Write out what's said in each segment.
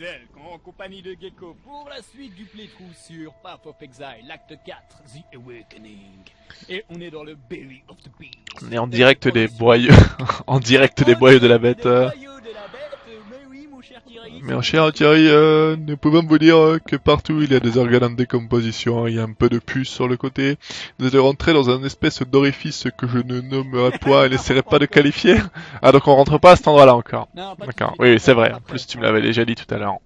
Elk en compagnie de Gecko pour la suite du playthrough sur Path of Exile, l'acte 4, The Awakening. Et on est dans le Belly of the Beast. On est en direct des boyaux, en direct des boyaux de la bête. Des euh. boyaux de la bête, mais oui mon cher Thierry. Mais cher Thierry, euh, nous pouvons vous dire euh, que partout il y a des organes en décomposition, il y a un peu de puce sur le côté. Vous allez rentrer dans un espèce d'orifice que je ne nommerai pas et n'essaierai pas de qualifier. Ah donc on rentre pas à cet endroit-là encore. D'accord, oui oui, c'est vrai, en plus tu me l'avais déjà dit tout à l'heure.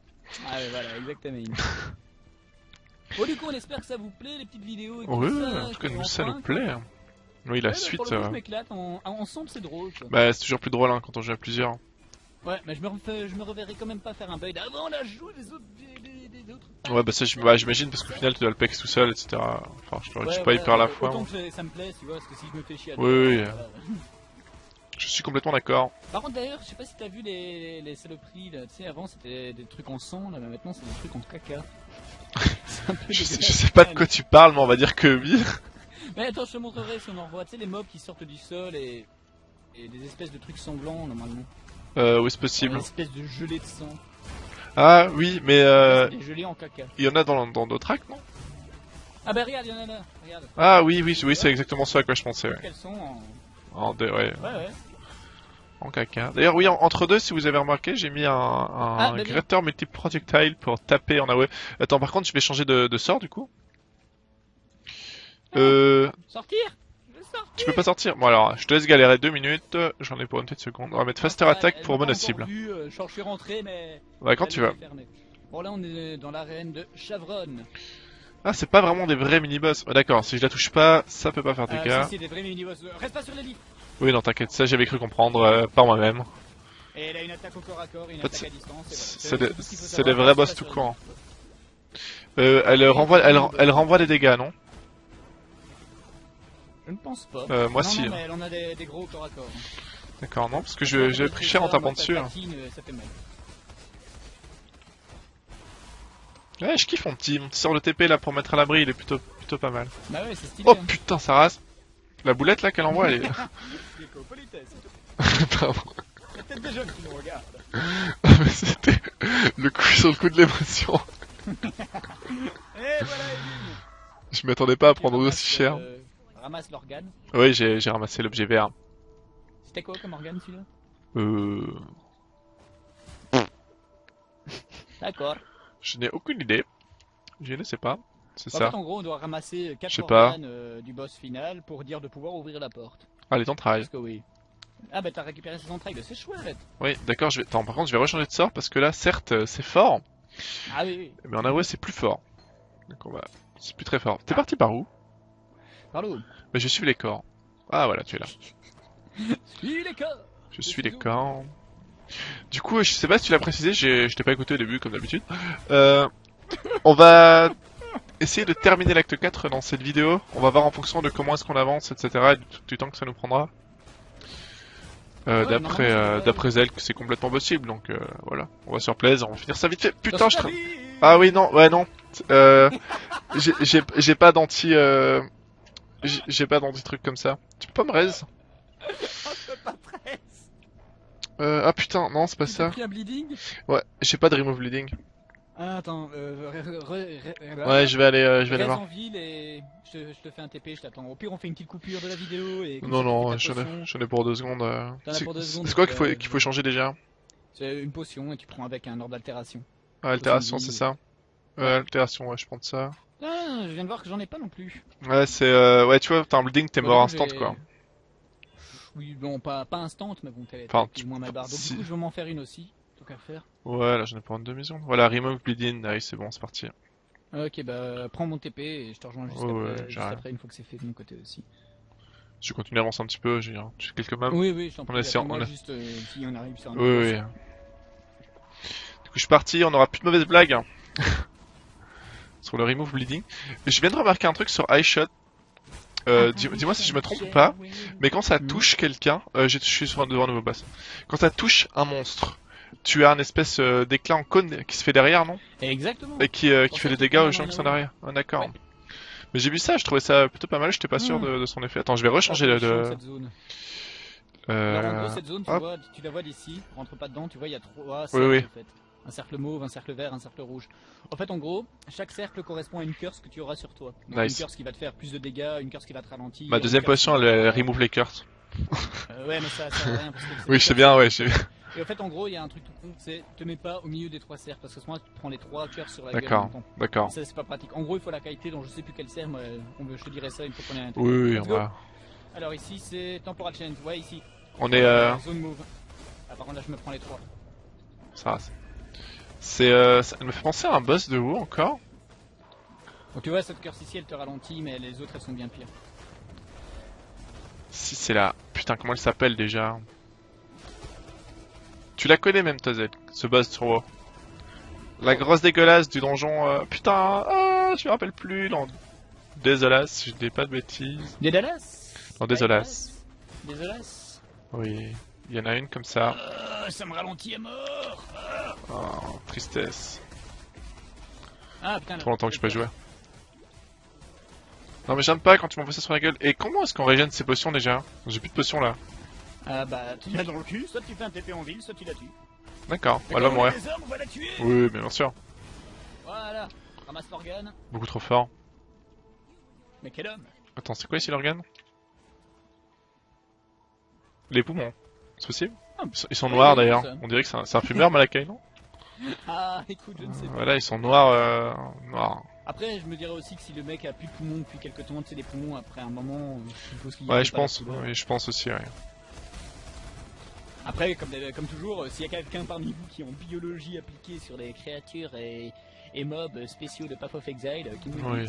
Ah ouais, voilà, exactement. bon du coup on espère que ça vous plaît les petites vidéos et tout Oui, ça. en tout cas nous ça nous plaît. Oui la Ouais, bah, suite, pour le coup, euh, je m'éclate, en- ensemble c'est drôle quoi. bah c'est toujours plus drôle hein, quand on joue à plusieurs. Ouais, mais je me, refais- je me reverrai quand même pas faire un build avant la joue des autres. Des, des- des autres. Ouais bah ça bah, j'imagine parce qu'au final tu dois le pex tout seul, etc. Enfin je, Ouais, suis pas ouais, hyper à la fois. Autant que ça- me plaît, tu vois, parce que si je me fais chier à Oui, oui, euh, voilà. Je suis complètement d'accord. Par contre, d'ailleurs, je sais pas si t'as vu les, les saloperies là. Tu sais, avant c'était des trucs en sang, là, mais maintenant c'est des trucs en caca. Je sais, je sais pas de quoi tu parles mais on va dire que oui. Mais attends, je te montrerai si on en revoit. Tu sais, les mobs qui sortent du sol et, et des espèces de trucs sanglants normalement. Euh, oui c'est Une possible. espèce de gelée de sang. Ah oui mais euh, C'est des gelées en caca. il y en a dans dans d'autres actes non? Ah bah regarde, il y en a là. Regarde. Ah oui oui oui c'est exactement ça à quoi je pensais. Ouais. Qu'elles sont en. En, dé- ouais, Ouais, ouais. en caca. D'ailleurs oui en- entre deux si vous avez remarqué j'ai mis un, un Ah, bah oui. gratteur multiple projectile pour taper en AOE. Attends par contre je vais changer de, de sort du coup. Euh, Sortir? Sortir tu peux pas sortir. Bon alors je te laisse galérer deux minutes. J'en ai pour une petite seconde. On va mettre faster attack elle pour encore vu, euh, genre, je suis rentré, mais. Ouais quand elle tu veux. Bon, là, on est dans l'arène de Chavron. Ah c'est pas vraiment des vrais mini-boss. D'accord si je la touche pas ça peut pas faire de Euh, dégâts. si, c'est des vrais mini-boss. Euh, Reste pas sur les lits Oui non t'inquiète ça j'avais cru comprendre euh, par moi-même. Et elle a une attaque au corps à corps une En fait, attaque à distance. C'est voilà. des, des vrais boss tout les Euh, elle renvoie, elle, elle renvoie des dégâts, non? Je ne pense pas. Euh, moi non, si. Non, mais elle en a des, des gros corps à corps. D'accord, non, parce que j'avais pris cher en tapant dessus. hein. Patine, euh, Ça fait mal. Ouais, je kiffe mon petit, mon petit sort de TP là pour mettre à l'abri, il est plutôt, plutôt pas mal. Bah ouais, c'est stylé. Oh hein. putain, ça rase. La boulette là qu'elle envoie, elle est. Pardon. plaît. Il y a peut-être des jeunes qui nous regardent. C'était le coup sur le coup de l'émotion. Voilà, Eline. Je m'attendais pas à prendre aussi cher. euh, Ramasse l'organe. Oui, j'ai ramassé l'objet vert. C'était quoi comme organe celui-là? Euh. D'accord. Je n'ai aucune idée. Je ne sais pas. C'est ça. fait, en gros, on doit ramasser 4 Je sais pas. organes euh, du boss final pour dire de pouvoir ouvrir la porte. Allez, t'en travailles. Parce que oui. Ah bah t'as récupéré ses entrailles, c'est chouette. Oui, d'accord, je vais. Attends, par contre, je vais rechanger de sort parce que là, certes, euh, c'est fort, Ah oui, oui. mais en AOE, c'est plus fort. Donc on va. C'est plus très fort. Ah. T'es parti par où? Mais je suis les corps. Ah voilà, tu es là. Suis les corps. Je suis les corps. Du coup, je sais pas si tu l'as précisé, j'ai- je t'ai pas écouté au début comme d'habitude. Euh, on va essayer de terminer l'acte 4 dans cette vidéo. On va voir en fonction de comment est-ce qu'on avance, etc. et du, du temps que ça nous prendra. Euh, Ouais, d'après euh, d'après elle, que c'est complètement possible. Donc euh, voilà, on va sur plaise, on va finir ça vite fait. Putain, je tra... Ah oui, non, ouais, non. Euh, j'ai- j'ai j'ai pas d'anti... Euh... j'ai- pas d'anti truc comme ça. Tu peux pas me raise euh, Ah putain, non, c'est pas ça. pris un bleeding? Ouais, j'ai pas de remove bleeding. Ah, attends, euh, re- re- re- Ouais, je vais aller, euh, je vais aller voir. en ville et je te, je te fais un TP, je t'attends. Au pire, on fait une petite coupure de la vidéo et. Non, non, j'en ai, potion. j'en ai pour deux secondes. euh. C'est quoi qu'il faut, euh, qu'il faut changer déjà? C'est une potion et tu prends avec un ordre d'altération. ah, Altération, c'est ça Ouais, altération, ouais, je prends de ça. Ah, je viens de voir que j'en ai pas non plus. Ouais, c'est... Euh... Ouais, tu vois, t'as un bleeding, t'es mort instant, quoi. Oui, bon, pas, pas instant, mais bon, t'es Enfin, ou moins ma barre. Donc, si- du coup, je vais m'en faire une aussi. Tant qu'à faire. Ouais, là, j'en ai pour une demi-seconde. Voilà, remove bleeding, allez, c'est bon, c'est parti. Ok, bah, prends mon TP et je te rejoins juste, Ouais, ouais, après, juste j'arrive. après, une fois que c'est fait de mon côté aussi. Je continue à avancer un petit peu, j'ai quelques maps. Oui, oui, je t'en on prie. essaie- après, moi, on a- juste, euh, si on arrive sur un Oui, oui. oui. Du coup, je suis parti, on aura plus de mauvaises blagues. sur le remove bleeding. Je viens de remarquer un truc sur iShot. Euh, dis- Dis-moi si je me trompe ou pas. Mais quand ça Mhm. touche quelqu'un, euh, je suis sur devant un nouveau boss. Quand ça touche un monstre, tu as un espèce euh, d'éclat en cône qui se fait derrière, non? Exactement. Et qui, euh, qui fait des dégâts aux en gens qui sont derrière. Ah, d'accord. Ouais. Mais j'ai vu ça, je trouvais ça plutôt pas mal, j'étais pas sûr Mhm. de, de son effet. Attends, je vais rechanger de... Attention, de... cette zone. Euh... Alors, en gros, cette zone, tu, hop. vois, tu la vois d'ici, rentre pas dedans, tu vois, il y a trois Oui, oui. en fait. Un cercle mauve, un cercle vert, un cercle rouge. En fait, en gros, chaque cercle correspond à une curse que tu auras sur toi. Donc, Nice. Une curse qui va te faire plus de dégâts, une curse qui va te ralentir. Ma deuxième potion, elle, elle remove les curses. Euh, ouais, mais ça, ça sert à rien parce que c'est Oui, des je sais curses. bien, ouais, je sais bien. Et en fait, en gros, il y a un truc tout con, c'est te mets pas au milieu des trois cercles parce que sinon tu te prends les trois curses sur la gueule. D'accord, d'accord. Ça, c'est pas pratique. En gros, il faut la qualité dont je sais plus quel cercle, mais on veut- je te dirai ça une fois qu'on est à l'intérieur. Oui, oui, on va. Alors ici, c'est Temporal Change. Ouais, ici. On est, euh, Zone move. Ah, par contre, là, je me prends les trois. ça, c'est- c'est, euh, ça me fait penser à un boss de WoW encore. Donc tu vois, cette curse ici, elle te ralentit, mais les autres, elles sont bien pires. Si c'est là. Putain, comment elle s'appelle déjà? Tu la connais même, Tazel, ce boss sur WoW? La grosse dégueulasse du donjon. euh, Putain, ah, je me rappelle plus. Non, désolé, si je dis pas de bêtises. Dédalas Non, désolas. Désolas? Oui, il y en a une comme ça. Euh, Ça me ralentit à mort Oh, tristesse. Ah putain, Trop longtemps que je peux jouer. Non mais j'aime pas quand tu m'envoies ça sur la gueule. Et comment est-ce qu'on régène ces potions déjà? J'ai plus de potions là. Ah bah, tu l'as dans le cul, soit tu fais un TP en ville, soit tu la tues. D'accord, elle va mourir. Oui, bien sûr. Voilà, ramasse l'organe. Beaucoup trop fort. Mais quel homme? Attends, c'est quoi ici l'organe? Les poumons. C'est possible Ah, Ils sont, noirs d'ailleurs. On dirait que c'est un, c'est un fumeur Malakai, non Ah, écoute, je ne sais pas. Voilà, ils sont noirs, euh, noirs. Après, je me dirais aussi que si le mec a plus de poumons depuis quelques temps, tu sais, les poumons, après un moment, je suppose qu'il y a Ouais, je pense. Oui, je pense aussi. Ouais. Après, comme, comme toujours, euh, s'il y a quelqu'un parmi vous qui est en biologie appliquée sur les créatures et, et mobs spéciaux de Path of Exile, euh, qui nous Oui.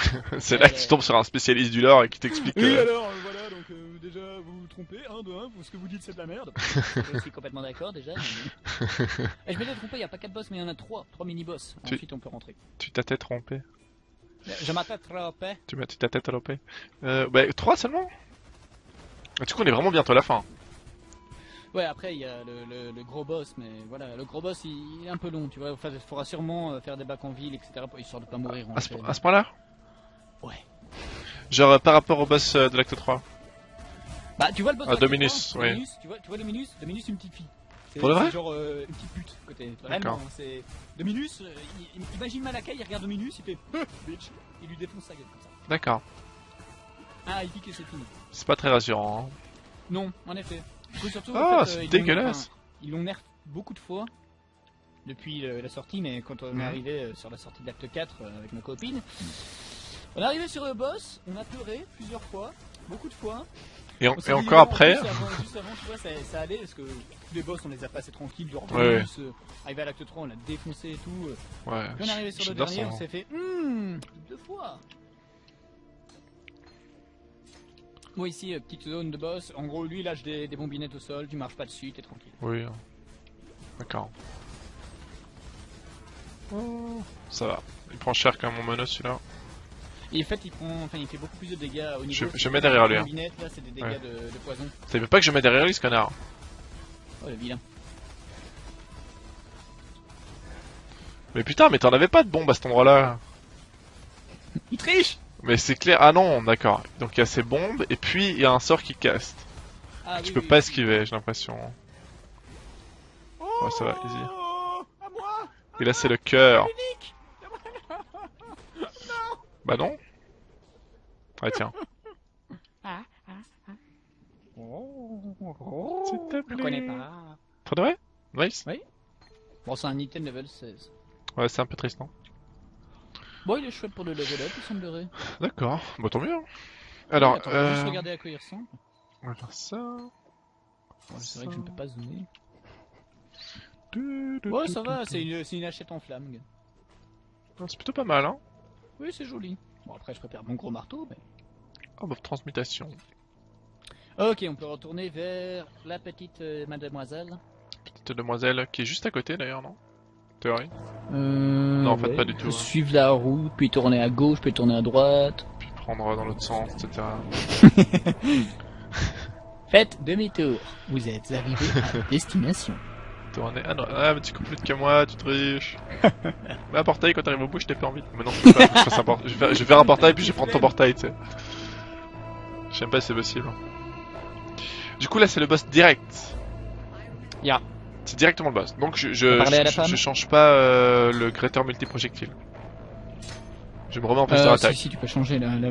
c'est là que tu tombes sur un spécialiste du lore et qui t'explique. Oui, euh, alors, euh, voilà, donc euh, déjà, vous vous trompez, un de un, vous- ce que vous dites c'est de la merde. je suis complètement d'accord déjà. mais- Et je m'étais trompé, il n'y a pas 4 boss, mais il y en a 3, 3 mini-boss. Tu- Ensuite, on peut rentrer. Tu t'as tête trompé. Je m'attends trompé. Tu m'as tu t'as tête trompé. Euh, bah, 3 seulement? Ah, Du coup, on est vraiment bientôt à la fin. Ouais, après, il y a le, le- le gros boss, mais voilà, le gros boss, il, il est un peu long, tu vois. Enfin, il faudra sûrement euh, faire des bacs en ville, etc., pour histoire de pas mourir en À à ce point-là? Ouais. Genre euh, par rapport au boss euh, de l'acte 3. Bah, tu vois le boss Ah, Dominus. Dominus, tu vois, tu vois Dominus Dominus, une petite fille. C'est Pour de vrai c'est genre euh, une petite pute, côté. Vraiment, D'accord. hein, c'est. Dominus, euh, il- il- imagine Malakai, il regarde Dominus, il fait bitch, il lui défonce sa gueule comme ça. D'accord. Ah, il pique et c'est fini. C'est pas très rassurant. hein. Non, en effet. Coup, surtout, Ah, en fait, c'est euh, l'ont- dégueulasse. Ils l'ont nerf beaucoup de fois depuis la sortie, mais quand on Mhm. est arrivé euh, sur la sortie de l'acte 4 euh, avec ma copine, on est arrivé sur le boss, on a pleuré plusieurs fois, beaucoup de fois. Et, en- encore après, Juste avant, juste avant, tu vois, ça, ça allait parce que tous les boss on les a passés tranquilles, genre Ouais, Dominus, euh, arrivé à l'acte 3 on l'a défoncé et tout. euh. ouais, Puis on est arrivé sur le dernier, son- on s'est fait hmm, deux fois. Bon ici, euh, petite zone de boss, en gros lui il lâche des, des bombinettes au sol, tu marches pas dessus, t'es tranquille. Oui. hein. D'accord. Ça va. Il prend cher quand même mon mono celui-là. Et en fait il prend, enfin il fait beaucoup plus de dégâts au niveau. Je- c'est je mets derrière lui, hein. là c'est des dégâts Ouais. de, de poison. T'avais pas que je mets derrière lui ce connard Oh le vilain. Mais putain, mais t'en avais pas de bombe à cet endroit-là Il triche Mais c'est clair. Ah non, d'accord. Donc il y a ces bombes et puis il y a un sort qui caste. ah, tu oui, peux oui, pas oui. esquiver, j'ai l'impression. Ouais, ça va, easy. Oh, à moi Et là c'est le cœur. Unique Bah non. Ouais tiens. S'il te Je plaît. connais pas. Pour de vrai Nice. Bon, c'est un item level 16. Ouais, c'est un peu triste, non Bon, il est chouette pour le level up, il semblerait. D'accord. Bah tant mieux. hein. Alors, Attends, je vais juste euh... regarder à quoi il ressemble. on va faire ça. Ouais, c'est vrai que je ne peux pas zoomer. Du- du- Ouais, du- ça du- va, c'est une, c'est une hachette en flamme. gars. C'est plutôt pas mal, hein. Oui, c'est joli. Bon, après, je préfère mon gros marteau, mais. Oh, bah, transmutation. Ok, on peut retourner vers la petite euh, mademoiselle. Petite demoiselle qui est juste à côté d'ailleurs, non? Théorie? Euh, Non, en fait, pas du tout, hein. Suivre la route, puis tourner à gauche, puis tourner à droite. Puis prendre dans l'autre sens, etc. Faites demi-tour. Vous êtes arrivé à destination. Tourner. Ah non, ah, mais tu coupes plus de que moi, tu triches. mais un portail quand t'arrives au bout, je t'ai pas envie. Mais non, je pas, je, un port- je, vais faire, je vais faire un portail puis je vais prendre ton portail, tu sais. Je sais même pas si c'est possible. Du coup, là, c'est le boss direct. Ya. C'est directement le boss. Donc je, je, la je, change pas euh, le Greater multi-projectile. Je me remets en faster Euh, attack. si, si, tu peux changer là. là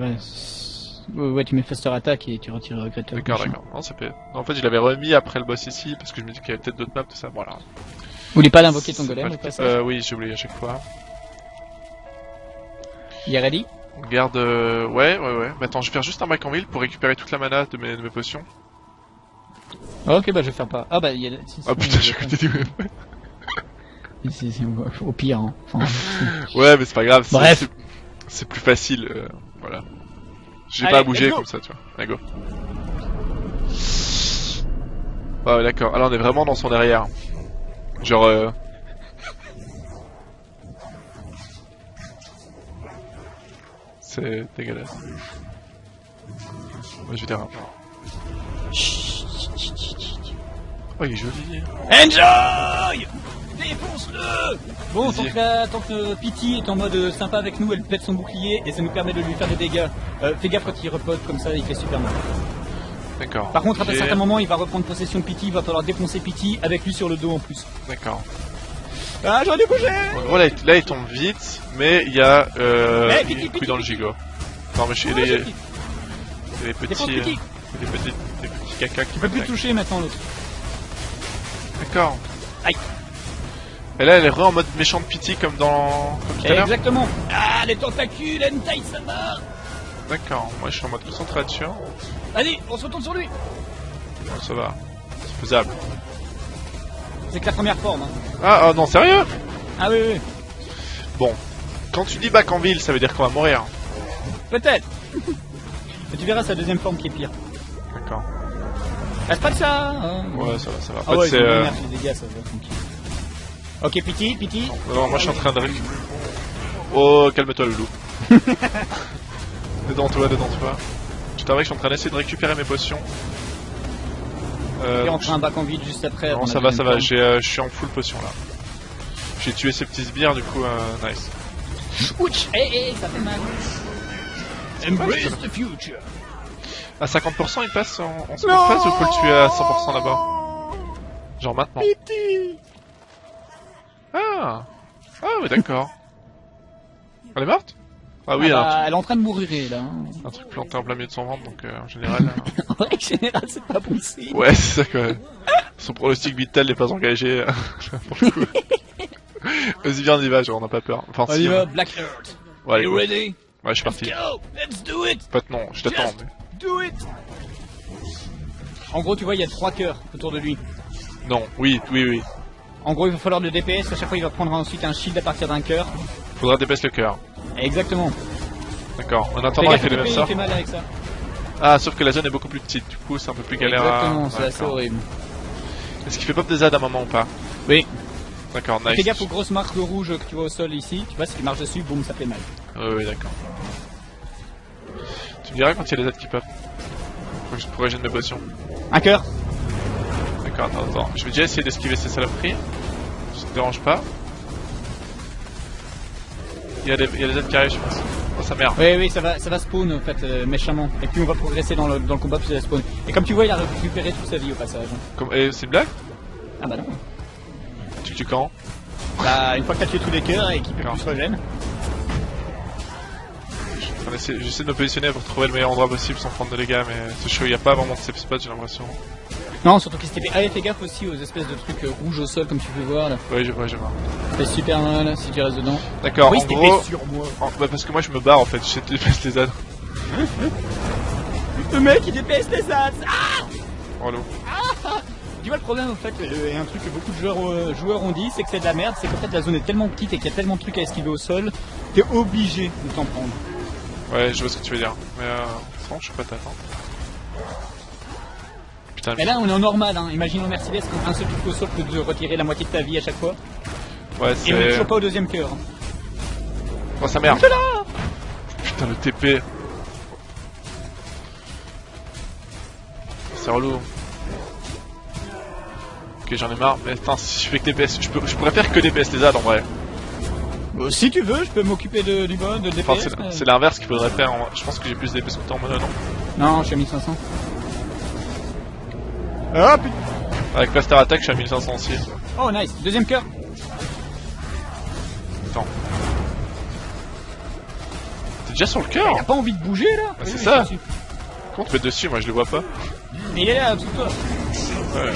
ouais, ouais, tu mets faster attack et tu retires Greater. D'accord, d'accord. Non, ça peut... non, en fait, je l'avais remis après le boss ici, parce que je me dis qu'il y avait peut-être d'autres maps, tout ça. Voilà. Vous voulez pas l'invoquer ton golem au passage Euh, oui, j'ai oublié à chaque fois. Il est ready garde... euh, Ouais, ouais, ouais. Mais attends, je vais faire juste un back en ville pour récupérer toute la mana de mes, de mes potions. Ok, bah je vais faire pas. Ah bah il y a. si, Ah putain, j'ai côté du Au pire, hein. Enfin, Ouais, mais c'est pas grave. Bref. C'est plus facile, euh, voilà. J'ai pas à bouger comme ça, tu vois. Allez, go. Ah ouais, d'accord. Alors on est vraiment dans son derrière. Genre... Euh... C'est dégueulasse. Ouais, je vais dire... Oh, il est joli. Enjoy Défonce-le Bon, tant que, la- tant que Pity est en mode euh, sympa avec nous, elle pète son bouclier et ça nous permet de lui faire des dégâts. Euh, fais gaffe quand il repote comme ça, il fait super mal. D'accord. Par contre, après J'ai- un certain moment, il va reprendre possession de Pity, il va falloir défoncer Pity avec lui sur le dos en plus. D'accord. Ah, j'aurais dû bouger En gros, là, il- là, il tombe vite, mais il y a euh, Eh, Pity, une couille Pity, dans le Pity. gigot. Non, mais chez les, j'ai Pity. les Défonce petits, Pity euh, les petits, les petits caca qui Tu peux plus toucher maintenant l'autre. D'accord. Aïe. Et là, elle est re en mode méchante pity comme dans comme tout à l'heure. Exactement Ah, les tentacules, Hentai Sama D'accord. Moi, je suis en mode concentration. Allez, on se retourne sur lui ça va. C'est faisable. C'est que la première forme. Hein. Ah, oh non, sérieux? Ah oui, oui, Bon. Quand tu dis back en ville, ça veut dire qu'on va mourir. peut-être Mais tu verras, c'est la deuxième forme qui est pire. D'accord. Reste pas de ça hein. Ouais, ça va, ça va. En Ah fait, ouais, c'est. euh, bien fait les dégâts, ça va, tranquille. Ok, Pity, Pity. Non, moi, je suis en train de récupérer. Oh, calme-toi, le loup. dedans toi, dedans toi. Je t'avoue que je suis en train d'essayer de récupérer mes potions. Euh, Et on prend un bac en vide juste après. non, ça va, ça va. euh, je suis en full potion là. J'ai tué ces petits sbires, du coup, euh, nice. Ouch Eh, eh, ça fait mal. Embrace the future. À 50%, il passe en, en seconde phase ou faut le tuer à 100% là-bas? Genre maintenant. Ah Ah, ouais, d'accord. Elle est morte? Ah oui, Ah un, bah, elle est en train de mourir là. hein. un truc planté en plein milieu de son ventre, donc euh, en général. euh, En général, c'est pas bon signe. Ouais, c'est ça quoi. Son pronostic vital n'est pas engagé pour le coup. Vas-y, viens, on y va, genre, on n'a pas peur. Enfin, On si. y va, euh, Black Earth. Ouais, allez, go. ready? Ouais, je suis parti. Go! Let's do it! En fait, non, je t'attends. Just mais- Do it! En gros, tu vois, il y a trois cœurs autour de lui. Non, oui, oui, oui. En gros, il va falloir le DPS. À chaque fois, il va prendre ensuite un shield à partir d'un cœur. Faudra dépasser le cœur. Exactement. D'accord. En attendant, il fait le mal avec ça. Ah, sauf que la zone est beaucoup plus petite, du coup, c'est un peu plus galère Exactement, à. c'est assez horrible. Est-ce qu'il fait pop des ZAD à un moment ou pas? Oui. D'accord, nice. Fais gaffe aux grosses marques rouges que tu vois au sol ici. Tu vois, si tu marches dessus, boum, ça fait mal. Oui, oui, d'accord. Tu me diras quand il y a les ZAD qui pop Faut que je pourrais gêner mes potions. Un cœur D'accord, attends, attends. Je vais déjà essayer d'esquiver ces saloperies. Ça te dérange pas Il y a des, il y a des ZAD qui arrivent, je pense. Oh, ça merde. Oui, oui, ça va, ça va spawn en fait, euh, méchamment. Et puis on va progresser dans le, dans le combat, puis ça va spawn. Et comme tu vois, il a récupéré toute sa vie au passage. Comme... Et c'est une blague Ah bah non. Tu tues quand? Bah, une fois que t'as tué tous les cœurs et qu'il peut plus se régène. On essaie- J'essaie de me positionner pour trouver le meilleur endroit possible sans prendre de dégâts, mais c'est chaud, il n'y a pas vraiment de safe spot, j'ai l'impression. Non, surtout qu'il s'était fait. Ah, et fais gaffe aussi aux espèces de trucs euh, rouges au sol, comme tu peux voir là. Ouais, je vois, je vois. Fait super mal si tu restes dedans. D'accord, oui, en gros... sur moi. en- bah, parce que moi je me barre en fait, j'essaie de dépasser les ZAD. Le mec, il DPS les ads Ah Relou. Tu vois le problème en fait, euh, et un truc que beaucoup de joueurs, euh, joueurs ont dit, c'est que c'est de la merde, c'est qu'en fait la zone est tellement petite et qu'il y a tellement de trucs à esquiver au sol, t'es obligé de t'en prendre. Ouais, je vois ce que tu veux dire. Mais euh... Non, je suis pas t'attendre. Putain, Mais là on est en normal, hein. imaginons Mercedes quand un seul truc au sol peut te retirer la moitié de ta vie à chaque fois. ouais, Et on est c'est... toujours pas au deuxième cœur. hein. Oh, sa merde Putain, le TP C'est relou. Ok, j'en ai marre, mais attends, si je fais que DPS, je, peux, je pourrais faire que DPS les ZAD en vrai. Euh, si tu veux, je peux m'occuper de, du bon, de DPS. Enfin, c'est- l'inverse qu'il faudrait faire. en- Je pense que j'ai plus de DPS que toi en mono, non Non, je suis à 1500. Ah putain Avec Plaster Attack, je suis à 1500 aussi. Oh nice, deuxième cœur. Attends. T'es déjà sur le Il cœur a pas envie de bouger là Ah, c'est ça. Comment tu peux être dessus Moi je le vois pas. Mais il est là, sous toi. Ouais.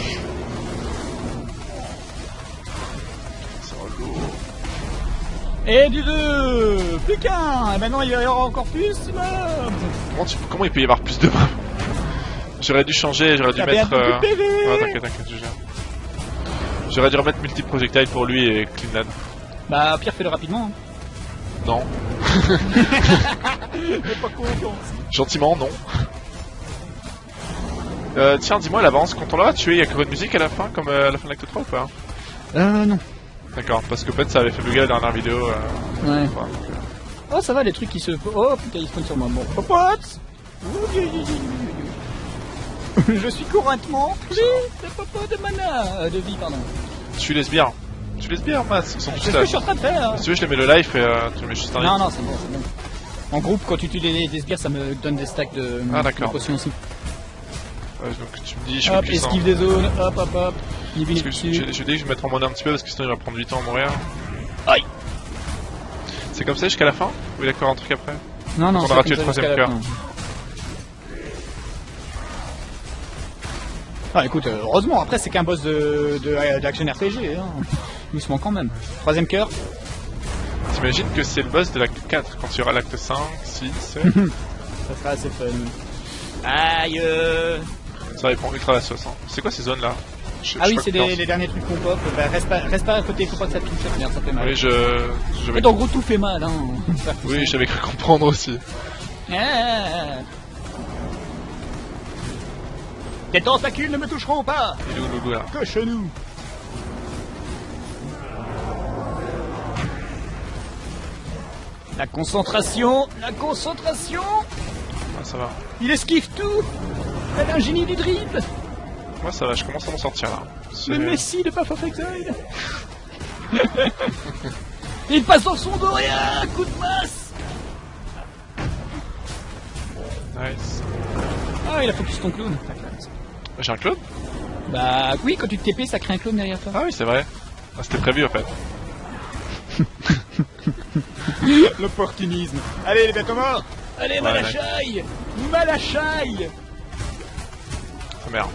Et du 2 Plus qu'un Et maintenant il y aura encore plus. Comment, tu- comment il peut y avoir plus de mobs J'aurais dû changer, j'aurais dû mettre... euh, PV Ah t'inquiète, t'inquiète, je gère. J'aurais dû remettre multi-projectile pour lui et Cleanland. Bah Pierre fais-le rapidement. hein. Non. Pas. Gentiment, non. Euh, tiens, dis-moi, l'avance, quand on l'aura tué, il y a que de musique à la fin, comme euh, à la fin de l'acte 3 ou pas? Euh non. D'accord, parce que peut-être ça avait fait bugger la dernière vidéo. Euh, Ouais. enfin, Oh ça va les trucs qui se... Oh putain ils spawnent sur moi. Bon. Popote Je suis couronnement pris de popo de mana. euh, de vie pardon. Tu les sbires. Tu les sbires, ils sont C'est ce que je suis en train de faire. Si tu veux, je les mets le live et euh, tu mets juste un Non non c'est bon, c'est bon. En groupe quand tu tues des, des sbires ça me donne des stacks de, Ah, de potions aussi. Ouais, donc tu me dis, je suis Hop, esquive des zones, hop hop hop. Il Parce vit que je, vais mettre en mode un petit peu parce que sinon il va prendre 8 ans à mourir. Aïe. C'est comme ça jusqu'à la fin Ou il y a encore un truc après? Non, non, On c'est tué le troisième cœur. Ah écoute, euh, heureusement, après c'est qu'un boss de, de, d'action RPG, hein. doucement quand même. Troisième cœur, T'imagines que c'est le boss de l'acte 4 quand il y aura l'acte 5, 6, 7 ça sera assez fun. Aïe euh... Ça répond ultra la sauce. Hein. C'est quoi ces zones là Je- Ah je oui, c'est que les derniers trucs qu'on pop, bah, reste, pas, reste pas à côté, faut pas que ça touche, ça, ça fait mal. Oui, je. en gros tout fait mal, hein. Oui, j'avais cru comprendre aussi. Ah. Tes tentacules ne me toucheront pas Il est où Loulou là? Coche-nous La concentration, la concentration Ah, ça va. Il esquive tout Elle a un génie du dribble Moi ça va, je commence à m'en sortir là. Le Messi de Path of Exile Il passe dans son dos et un coup de masse Nice. Ah, il a focus ton clown J'ai un clone Bah oui, quand tu te TP, ça crée un clown derrière toi. Ah oui, c'est vrai. Ah, c'était prévu en fait. L'opportunisme Allez les bêtes morts Allez, Ouais, Malachaï Malachaï Ah, merde.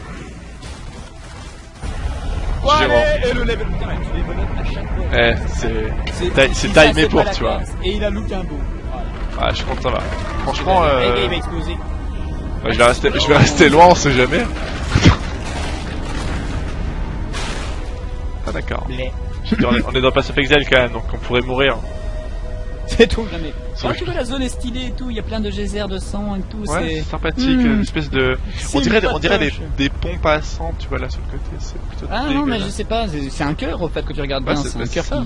Et le level. Eh, c'est. Timé pour, tu vois. Et il a look un beau. Voilà. Ah, je suis content, ça va. Franchement, euh, il va exploser. ouais, je, vais rester, je vais rester loin, on sait jamais. ah, d'accord. On est dans Pass of Exile quand même, donc on pourrait mourir. C'est tout jamais. Ah, tu vois, la zone est stylée et tout, il y a plein de geysers de sang et tout. Ouais, c'est c'est sympathique, Hmm. une espèce de. On C'est dirait, on dirait des, des pompes à sang, tu vois là sur le côté, c'est plutôt. Ah non, mais je sais pas, c'est c'est un cœur au fait que tu regardes Ouais, bien, c'est- c'est un c'est cœur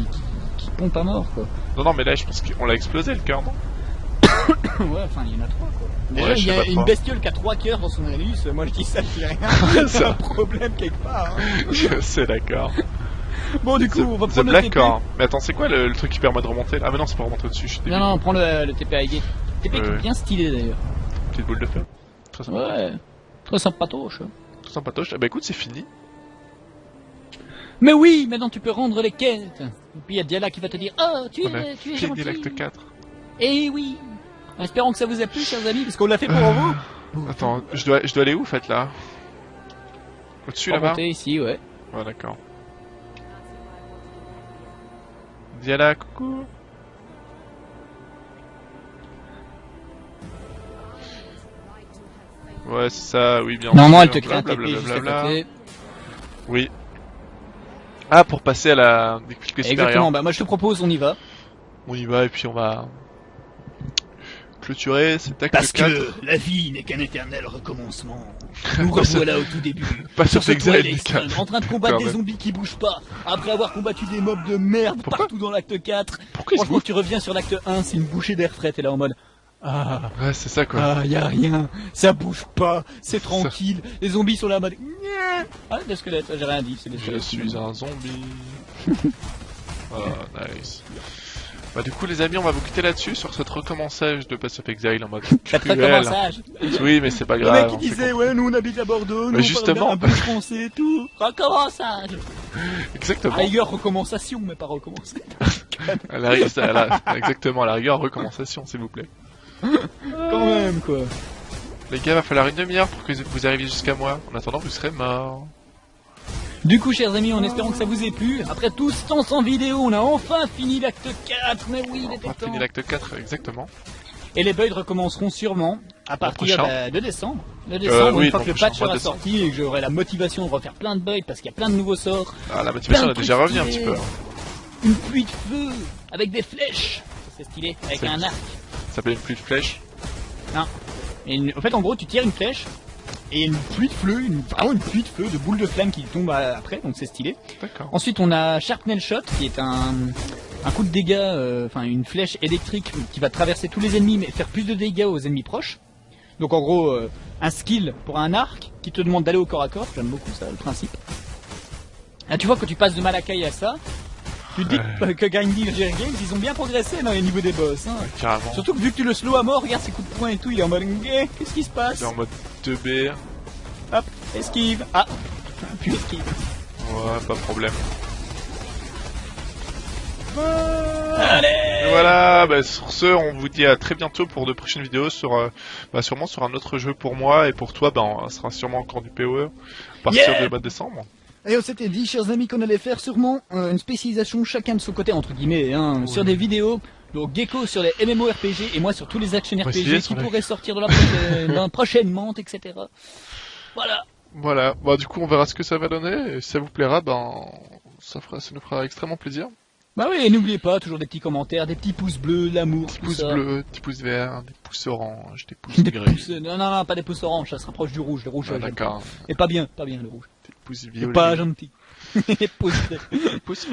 qui, qui pompe à mort quoi. Non, non, mais là je pense qu'on l'a explosé le cœur, non? Ouais, enfin il y en a trois quoi. Déjà, Ouais, il y a une bestiole qui a trois cœurs dans son hélice, moi je dis ça, je dis rien. c'est un problème quelque part. hein. Je sais, d'accord. Bon, du coup, on va The prendre le Black TP. Core. Mais attends, c'est quoi le, le truc qui permet de remonter là? Ah, mais non, c'est pas remonter au-dessus, suis Non, non, prends le, le TP Highgate. TP qui est bien stylé d'ailleurs. Petite boule de feu? Très sympa. Ouais, très sympatoche. Tout sympatoche. Eh bah écoute, c'est fini. Mais oui, maintenant tu peux rendre les quêtes. Et puis il y a Diala qui va te dire Oh, tu On es, tu es gentil. l'acte 4. Eh oui. Espérons que ça vous a plu, chers amis, parce qu'on l'a fait pour vous. Attends, je dois, je dois aller où, en fait, là? Au-dessus, là-bas? ici, ouais. Ouais, d'accord. Diala, coucou Ouais, c'est ça, oui, bien Normalement, elle te crée un TP juste à côté. Oui. Ah, pour passer à la difficulté Exactement, supérieure. bah moi je te propose, on y va. On y va et puis on va clôturer cet acte Parce 4. que la vie n'est qu'un éternel recommencement. Nous revoilà au tout début. pas sur ce extrême, en train de combattre des zombies qui bougent pas. Après avoir combattu des mobs de merde Pourquoi partout dans l'acte 4. Pourquoi Franchement, tu reviens sur l'acte 1, c'est une bouchée d'air frais, t'es là en mode. Ah, Ouais, c'est ça quoi. ah, y a rien, ça bouge pas, c'est tranquille. Les zombies sont là en mode. Ah, des squelettes, j'ai rien dit, c'est des Je squelettes. suis un zombie. oh, nice. Bah du coup les amis, on va vous quitter là-dessus sur cette recommençage de Pass of Exile en mode cruel. recommençage. Oui, mais c'est pas Le grave. mec qui disait, ouais, nous on habite à Bordeaux, nous Mais on justement. parle un peu français et tout. Recommençage. Exactement. À la rigueur, recommensation, mais pas recommencer. À la rigueur, à la- exactement, à la rigueur, recommensation, s'il vous plaît. Quand même, quoi. Les gars, va falloir une demi-heure pour que vous arriviez jusqu'à moi. En attendant, vous serez morts. Du coup, chers amis, en espérant que ça vous ait plu, après tout ce temps sans vidéo, on a enfin fini l'acte 4. Mais oui, il On était a temps. fini l'acte 4, exactement. Et les bugs recommenceront sûrement à partir euh, de décembre. De décembre, oui, une fois que le patch sera décembre. sorti et que j'aurai la motivation de refaire plein de bugs parce qu'il y a plein de nouveaux sorts. Ah, la motivation, a déjà revenu un petit peu. Une pluie de feu avec des flèches. C'est stylé, avec un arc. Ça s'appelle une pluie de flèches. Et une- En fait, en gros, tu tires une flèche et une pluie de feu, une... vraiment une pluie de feu, de boules de flammes qui tombent euh, après, donc c'est stylé. Ensuite, on a Sharpnel Shot, qui est un, un coup de dégâts, euh, enfin une flèche électrique qui va traverser tous les ennemis, mais faire plus de dégâts aux ennemis proches. Donc en gros, euh, un skill pour un arc qui te demande d'aller au corps à corps. J'aime beaucoup ça, le principe. Ah, tu vois, quand tu passes de Malakai à ça, tu te dis que, que Grinding et Games, ils ont bien progressé dans les niveaux des boss. Hein. Surtout que vu que tu le slow à mort, regarde ses coups de poing et tout, il est en mode Eh, qu'est-ce qui se passe? C'est en mode 2B. Hop, esquive. Ah, puis esquive. Ouais, pas de problème. Allez Et voilà, bah, sur ce, on vous dit à très bientôt pour de prochaines vidéos sur, euh, bah, sûrement sur un autre jeu pour moi et pour toi, bah, on- sera sûrement encore du PoE à partir Yeah de décembre. Et on s'était dit, chers amis, qu'on allait faire sûrement euh, une spécialisation chacun de son côté, entre guillemets, hein, sur des vidéos. Donc Gecko sur les MMORPG et moi sur tous les action RPG qui pourraient sortir de la prochaine, dans- prochainement, etc. Voilà. Voilà, bah, du coup, on verra ce que ça va donner et si ça vous plaira, ben, ça fera, ça nous fera extrêmement plaisir. Bah oui, et n'oubliez pas, toujours des petits commentaires, des petits pouces bleus, l'amour, Des pouces ça. bleus, des pouces verts, des pouces oranges, des pouces Des gris, pouces, non, non, non, pas des pouces oranges, ça se rapproche du rouge, le rouge. Ah, d'accord. Et pas bien, pas bien le rouge. Violets, pas gentil. des pouces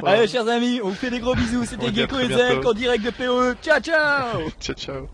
Allez, chers amis, on vous fait des gros bisous. C'était Gecko et. Zelk en direct de POE. Ciao, ciao Ciao, ciao.